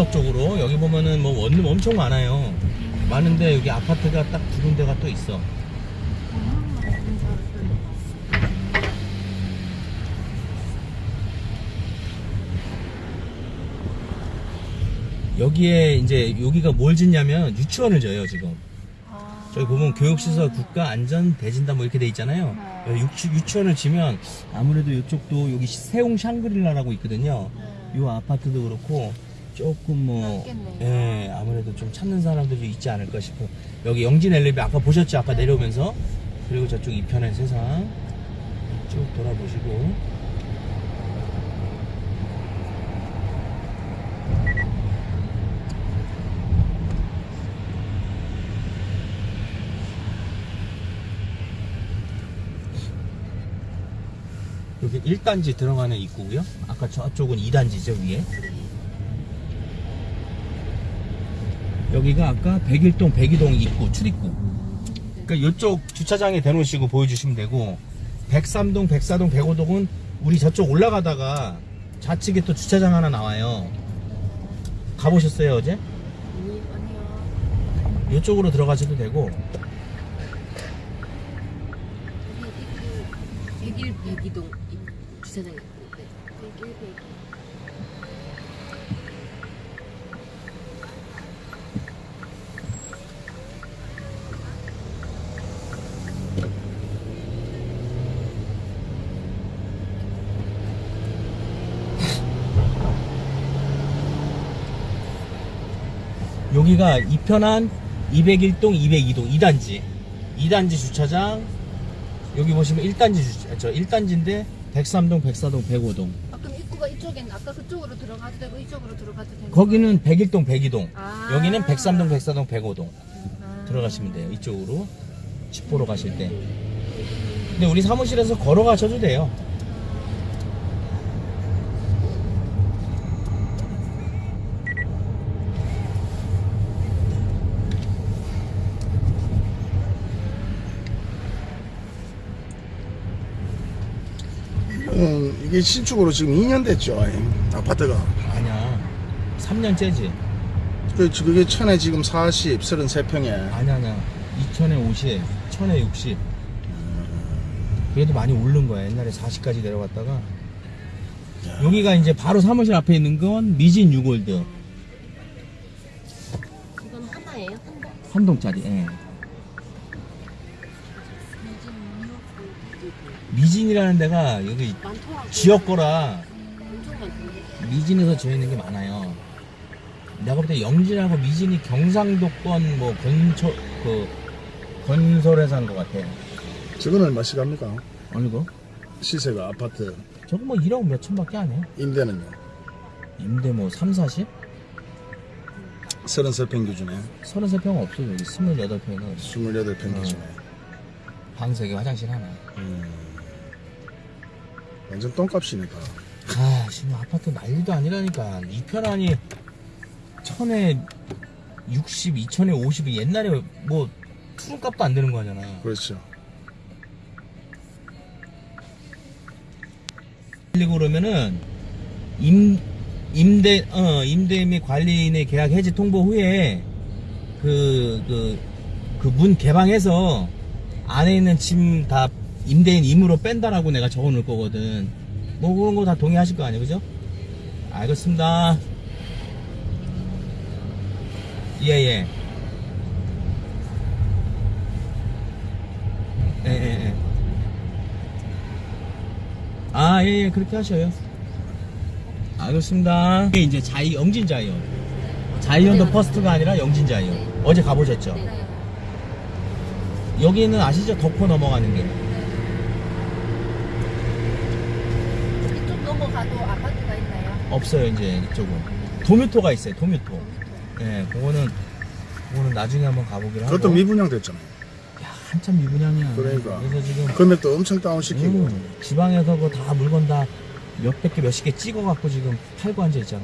언덕 쪽으로 여기 보면은 뭐 원룸 엄청 많아요. 많은데 여기 아파트가 딱 두 군데가 또 있어. 여기에 이제 여기가 뭘 짓냐면 유치원을 져요 지금. 아. 저기 보면 교육시설 국가 안전 대진단 뭐 이렇게 돼 있잖아요. 네. 유치, 유치 원을 지면 아무래도 이쪽도 여기 세웅 샹그릴라라고 있거든요. 네. 이 아파트도 그렇고 조금 뭐. 예, 아무래도 좀 찾는 사람들이 있지 않을까 싶어. 여기 영진 엘리베 아까 보셨죠? 아까 내려오면서 그리고 저쪽 이편의 세상 쭉 돌아보시고 여기 1단지 들어가는 입구고요. 아까 저쪽은 2단지죠, 위에. 여기가 아까 101동 102동 입구 출입구. 그러니까 이쪽 주차장에 대놓으시고 보여주시면 되고 103동 104동 105동은 우리 저쪽 올라가다가 좌측에 또 주차장 하나 나와요. 가보셨어요 어제? 아니요. 이쪽으로 들어가셔도 되고. 101, 102동 주차장 있고 101, 102 여기가 이편한 201동, 202동, 2단지. 2단지 주차장. 여기 보시면 1단지 주차, 저 1단지인데 103동, 104동, 105동. 아, 그럼 입구가 이쪽엔 아까 그쪽으로 들어가도 되고 이쪽으로 들어가도 되고. 거기는 101동, 102동. 아. 여기는 103동, 104동, 105동. 아. 들어가시면 돼요. 이쪽으로. 집 보러 가실 때. 근데 우리 사무실에서 걸어가셔도 돼요. 음, 이게 신축으로 지금 2년 됐죠 이 아파트가 아니야. 3년째지. 그, 그게 천에 지금 40, 33평에 아니야, 아니야. 2000에 50, 1000에 60. 그래도 많이 오른 거야. 옛날에 40까지 내려갔다가. 여기가 이제 바로 사무실 앞에 있는 건 미진 유골드. 이건 하나예요? 한 번? 한 동짜리. 예. 미진이라는 데가 여기 많더라고요. 지역 거라. 미진에서 지어 있는 게 많아요. 내가 볼 때 영진하고 미진이 경상도권 뭐 건설 그 건설회사 한것 같아. 저건 얼마씩 합니까? 거? 시세가 아파트 저거 뭐 1억 몇 천밖에 안 해. 임대는요 임대 뭐 3, 40? 33평 기준에 33평 없어 여기 28평은 28평 어. 기준에 방 3개 화장실 하나 음, 완전 똥값이네 다아 지금 아파트 난리도 아니라니까. 이 편안이 천에 60, 2천에 50이 옛날에 뭐 투룸값도 안 되는 거잖아. 그렇죠. 그리고 그러면은 임 임대 어 임대 및 관리인의 계약 해지 통보 후에 그 그 그 문 개방해서 안에 있는 짐 다 임대인 임으로 뺀다라고 내가 적어 놓을 거거든. 뭐 그런 거 다 동의하실 거 아니에요, 그죠? 알겠습니다. 예, 예. 예, 예, 예. 아, 예, 예, 그렇게 하셔요. 알겠습니다. 이게 이제 자이, 영진 자이언. 자이언 더 퍼스트가 아니라 영진 자이언. 어제 가보셨죠? 네. 여기는 아시죠? 덕포 넘어가는 길. 이쪽 넘어가도 아파트가 있나요? 없어요, 이제 이쪽은. 도뮤토가 있어요, 도뮤토. 예, 그거는, 그거는 나중에 한번 가보기로 하고. 그것도 미분양 됐잖아요 야, 한참 미분양이야. 그러니까. 그래서 지금. 금액도 엄청 다운시키고 음, 지방에서 그 다 물건 다 몇백 개, 몇십 개 찍어갖고 지금 팔고 앉아 있잖아.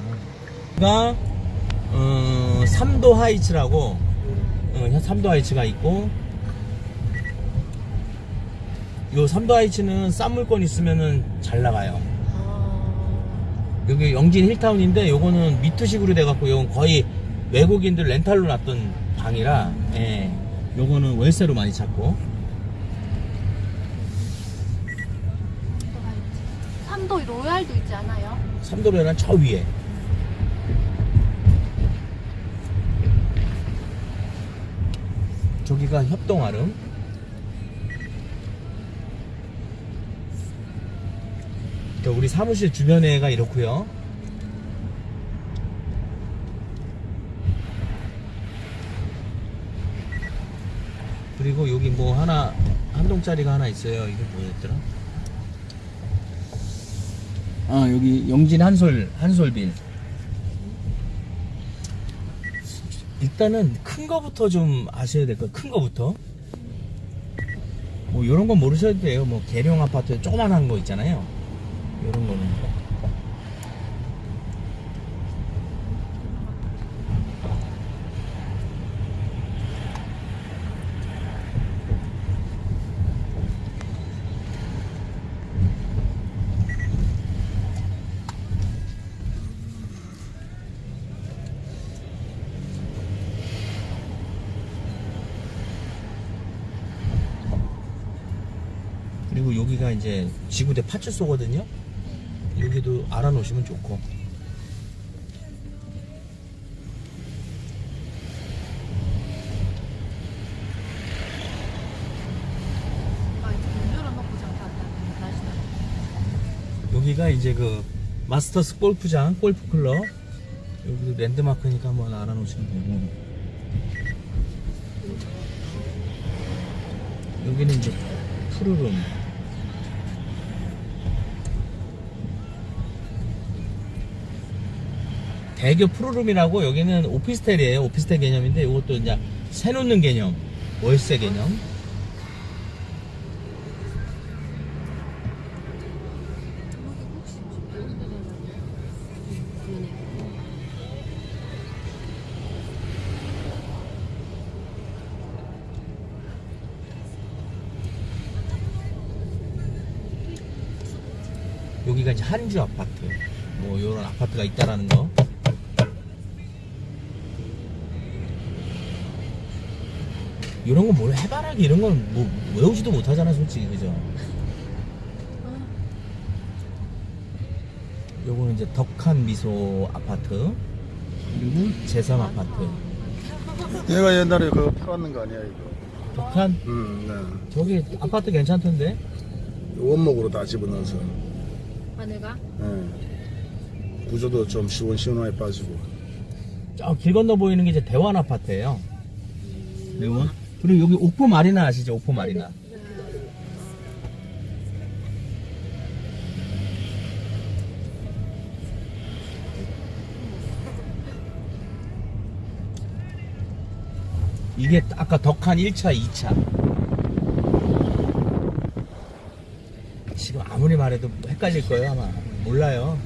가, 어, 삼도 하이츠라고, 어, 삼도 하이츠가 있고, 요 삼도 하이츠는 싼 물건 있으면은 잘 나가요. 아. 여기 영진 힐타운인데 요거는 미트식으로 돼갖고 요건 거의 외국인들 렌탈로 놨던 방이라 예 요거는 월세로 많이 찾고. 삼도 로얄도 있지 않아요? 삼도로에는 저 위에 저기가 협동아름 또 우리 사무실 주변에가 이렇고요. 그리고 여기 뭐 하나 한 동짜리가 하나 있어요. 이게 뭐였더라? 아 여기 영진 한솔 한솔빌. 일단은 큰 거부터 좀 아셔야 될 거예요. 큰 거부터. 뭐 이런 건 모르셔도 돼요. 뭐 계룡 아파트 조그만한 거 있잖아요 이런 거는 그리고 여기가 이제 지구대 파출소거든요? 여기도 알아놓으시면 좋고. 아. 여기가 이제 그 마스터스 골프장 골프클럽. 여기도 랜드마크니까 한번 알아놓으시면 되고. 여기는 이제 푸르름 대교 푸르름이라고 여기는 오피스텔이에요 오피스텔 개념인데 이것도 이제 새 놓는 개념 월세 개념. 여기가 이제 한주 아파트 뭐 이런 아파트가 있다라는 거 이런 거뭘 해바라기 이런 건 뭐 외우지도 못하잖아 솔직히 그죠? 요거는 이제 덕한 미소 아파트. 그리고 제삼 아파트. 얘가 옛날에 그거 팔았는 거 아니야 이거? 덕한? 음, 네. 저기 아파트 괜찮던데? 원목으로 다 집어넣어서. 하늘가? 예. 구조도 좀 시원시원하게 빠지고. 저 길 건너 보이는 게 이제 대원 아파트예요. 대원 그리고 여기 옥포 마리나 아시죠 옥포 마리나 이게 아까 덕한 1차, 2차. 지금 아무리 말해도 헷갈릴 거예요, 아마. 몰라요.